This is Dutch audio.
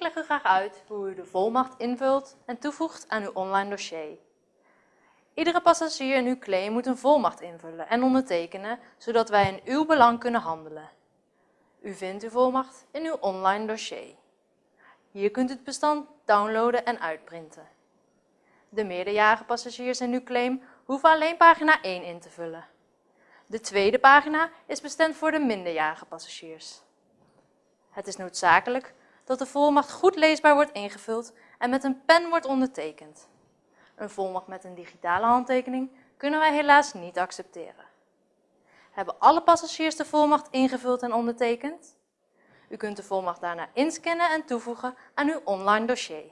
Ik leg u graag uit hoe u de volmacht invult en toevoegt aan uw online dossier. Iedere passagier in uw claim moet een volmacht invullen en ondertekenen, zodat wij in uw belang kunnen handelen. U vindt uw volmacht in uw online dossier. Hier kunt u het bestand downloaden en uitprinten. De meerderjarige passagiers in uw claim hoeven alleen pagina 1 in te vullen. De tweede pagina is bestemd voor de minderjarige passagiers. Het is noodzakelijk dat de volmacht goed leesbaar wordt ingevuld en met een pen wordt ondertekend. Een volmacht met een digitale handtekening kunnen wij helaas niet accepteren. Hebben alle passagiers de volmacht ingevuld en ondertekend? U kunt de volmacht daarna inscannen en toevoegen aan uw online dossier.